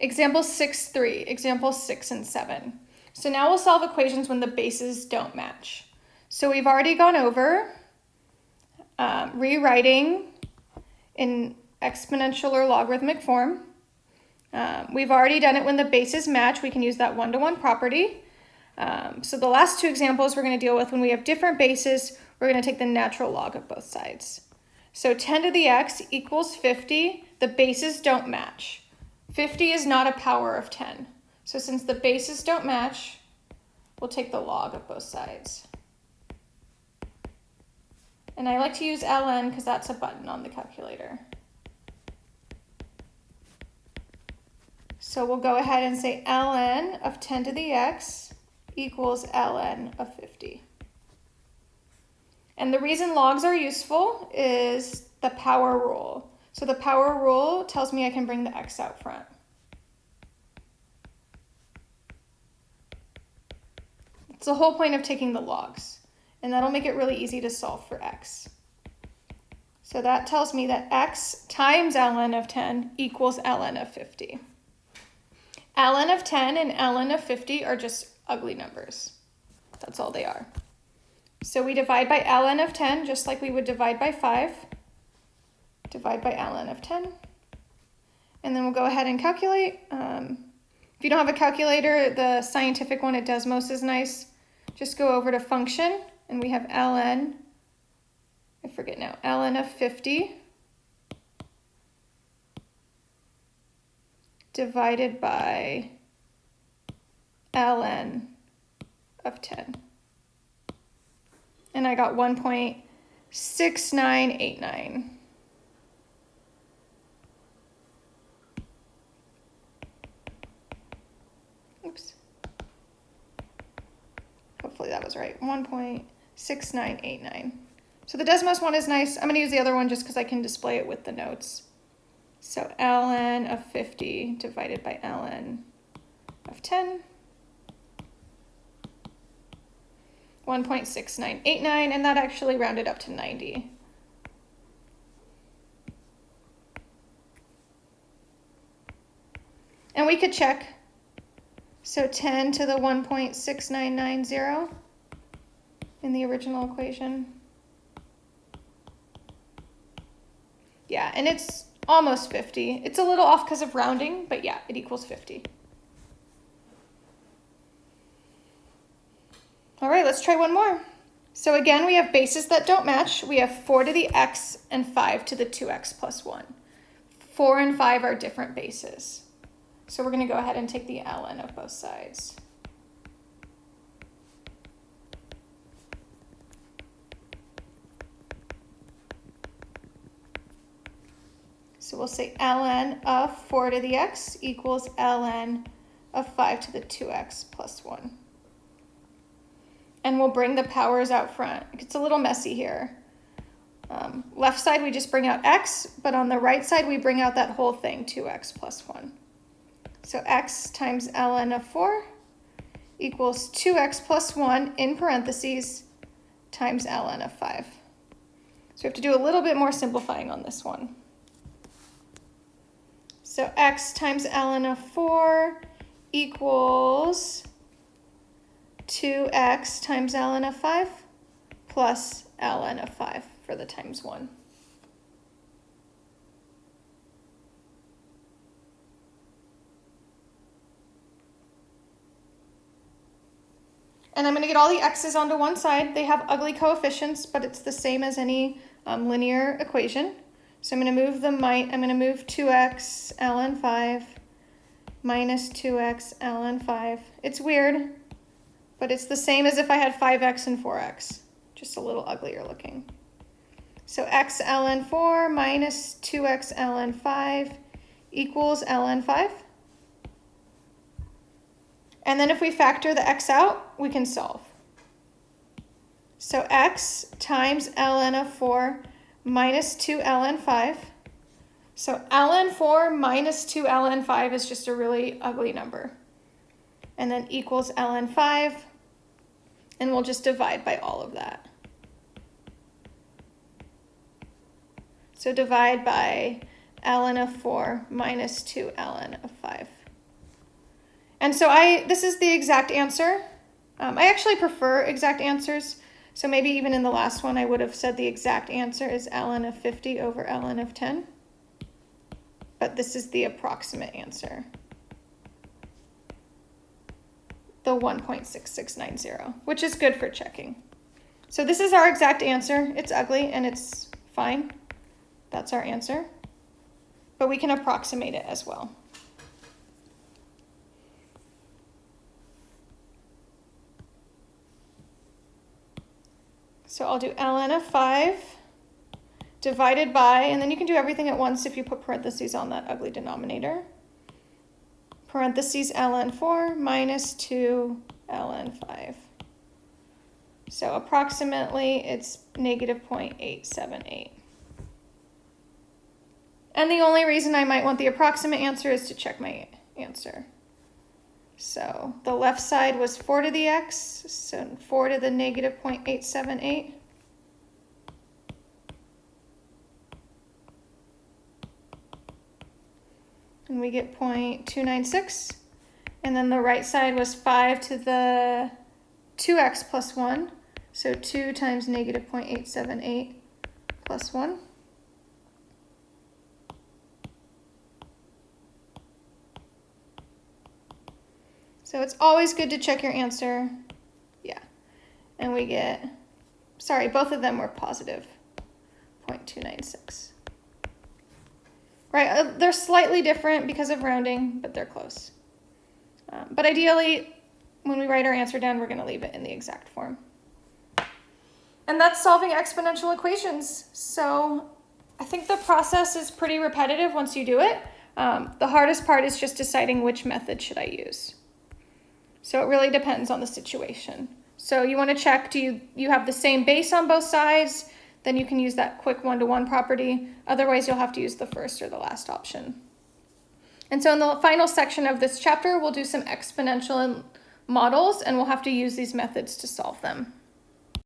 Example 6, 3, example 6 and 7. So now we'll solve equations when the bases don't match. So we've already gone over um, rewriting in exponential or logarithmic form. Um, we've already done it when the bases match. We can use that one-to-one -one property. Um, so the last two examples we're going to deal with when we have different bases, we're going to take the natural log of both sides. So 10 to the x equals 50. The bases don't match. 50 is not a power of 10. So since the bases don't match, we'll take the log of both sides. And I like to use ln because that's a button on the calculator. So we'll go ahead and say ln of 10 to the x equals ln of 50. And the reason logs are useful is the power rule. So the power rule tells me I can bring the x out front. It's the whole point of taking the logs, and that'll make it really easy to solve for x. So that tells me that x times ln of 10 equals ln of 50. ln of 10 and ln of 50 are just ugly numbers. That's all they are. So we divide by ln of 10 just like we would divide by 5 divide by ln of 10. And then we'll go ahead and calculate. Um, if you don't have a calculator, the scientific one at Desmos is nice. Just go over to function, and we have ln, I forget now, ln of 50 divided by ln of 10. And I got 1.6989. hopefully that was right, 1.6989. So the Desmos one is nice. I'm gonna use the other one just because I can display it with the notes. So ln of 50 divided by ln of 10. 1.6989, and that actually rounded up to 90. And we could check so 10 to the 1.6990 in the original equation. Yeah, and it's almost 50. It's a little off because of rounding, but yeah, it equals 50. All right, let's try one more. So again, we have bases that don't match. We have 4 to the x and 5 to the 2x plus 1. 4 and 5 are different bases. So we're going to go ahead and take the ln of both sides. So we'll say ln of 4 to the x equals ln of 5 to the 2x plus 1. And we'll bring the powers out front. It's a little messy here. Um, left side, we just bring out x, but on the right side, we bring out that whole thing, 2x plus 1. So x times ln of 4 equals 2x plus 1 in parentheses times ln of 5. So we have to do a little bit more simplifying on this one. So x times ln of 4 equals 2x times ln of 5 plus ln of 5 for the times 1. And I'm going to get all the x's onto one side. They have ugly coefficients, but it's the same as any um, linear equation. So I'm going to move the might, I'm going to move 2x ln 5 minus 2x ln 5. It's weird, but it's the same as if I had 5x and 4x, just a little uglier looking. So x ln 4 minus 2x ln 5 equals ln 5. And then if we factor the x out, we can solve. So x times ln of 4 minus 2 ln 5. So ln 4 minus 2 ln 5 is just a really ugly number. And then equals ln 5. And we'll just divide by all of that. So divide by ln of 4 minus 2 ln of 5. And so I, this is the exact answer. Um, I actually prefer exact answers. So maybe even in the last one, I would have said the exact answer is ln of 50 over ln of 10. But this is the approximate answer. The 1.6690, which is good for checking. So this is our exact answer. It's ugly and it's fine. That's our answer. But we can approximate it as well. So I'll do ln of 5 divided by, and then you can do everything at once if you put parentheses on that ugly denominator. Parentheses ln 4 minus 2 ln 5. So approximately it's negative 0.878. And the only reason I might want the approximate answer is to check my answer. So the left side was 4 to the x, so 4 to the negative 0.878. And we get 0.296. And then the right side was 5 to the 2x plus 1. So 2 times negative 0.878 plus 1. So it's always good to check your answer. Yeah. And we get, sorry, both of them were positive 0.296. Right, uh, they're slightly different because of rounding, but they're close. Um, but ideally, when we write our answer down, we're going to leave it in the exact form. And that's solving exponential equations. So I think the process is pretty repetitive once you do it. Um, the hardest part is just deciding which method should I use. So it really depends on the situation. So you want to check, do you, you have the same base on both sides? Then you can use that quick one-to-one -one property. Otherwise, you'll have to use the first or the last option. And so in the final section of this chapter, we'll do some exponential models and we'll have to use these methods to solve them.